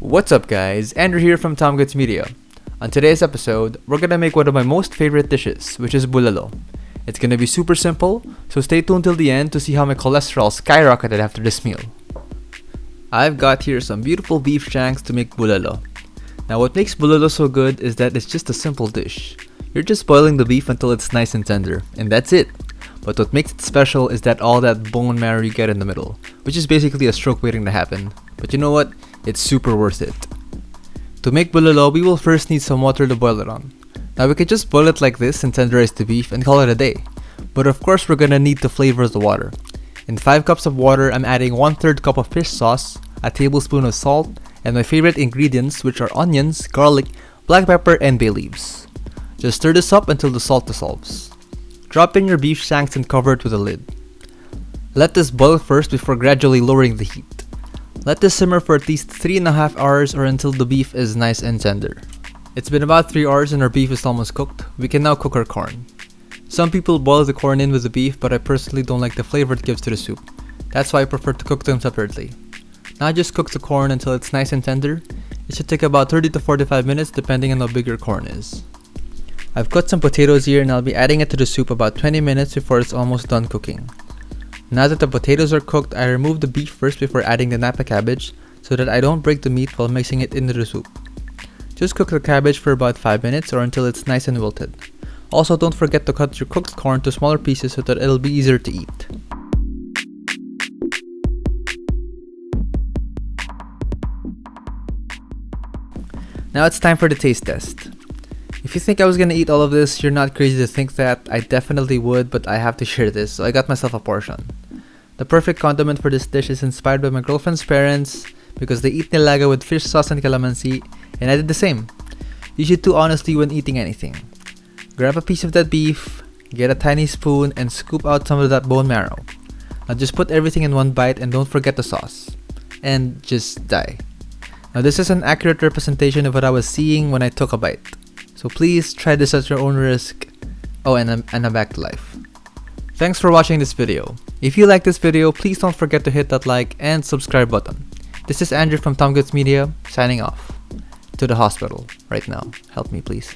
What's up guys, Andrew here from Tom Goods Media. On today's episode, we're gonna make one of my most favorite dishes, which is bulalo. It's gonna be super simple, so stay tuned till the end to see how my cholesterol skyrocketed after this meal. I've got here some beautiful beef shanks to make bulalo. Now what makes bulalo so good is that it's just a simple dish. You're just boiling the beef until it's nice and tender, and that's it. But what makes it special is that all that bone marrow you get in the middle, which is basically a stroke waiting to happen. But you know what? It's super worth it. To make bulalo, we will first need some water to boil it on. Now we could just boil it like this and tenderize the beef and call it a day. But of course we're gonna need to flavor the water. In 5 cups of water, I'm adding 1 3rd cup of fish sauce, a tablespoon of salt, and my favorite ingredients which are onions, garlic, black pepper, and bay leaves. Just stir this up until the salt dissolves. Drop in your beef shanks and cover it with a lid. Let this boil first before gradually lowering the heat. Let this simmer for at least 3.5 hours or until the beef is nice and tender. It's been about 3 hours and our beef is almost cooked. We can now cook our corn. Some people boil the corn in with the beef but I personally don't like the flavor it gives to the soup. That's why I prefer to cook them separately. Now just cook the corn until it's nice and tender. It should take about 30 to 45 minutes depending on how big your corn is. I've cut some potatoes here and I'll be adding it to the soup about 20 minutes before it's almost done cooking. Now that the potatoes are cooked, I remove the beef first before adding the napa cabbage so that I don't break the meat while mixing it into the soup. Just cook the cabbage for about 5 minutes or until it's nice and wilted. Also don't forget to cut your cooked corn to smaller pieces so that it'll be easier to eat. Now it's time for the taste test. If you think I was gonna eat all of this, you're not crazy to think that. I definitely would, but I have to share this, so I got myself a portion. The perfect condiment for this dish is inspired by my girlfriend's parents because they eat nilaga with fish sauce and calamansi, and I did the same. You should too honestly when eating anything. Grab a piece of that beef, get a tiny spoon, and scoop out some of that bone marrow. Now just put everything in one bite and don't forget the sauce. And just die. Now this is an accurate representation of what I was seeing when I took a bite. So please try this at your own risk. Oh, and I'm, and I'm back to life. Thanks for watching this video. If you like this video, please don't forget to hit that like and subscribe button. This is Andrew from Tom Goods Media, signing off. To the hospital right now. Help me please.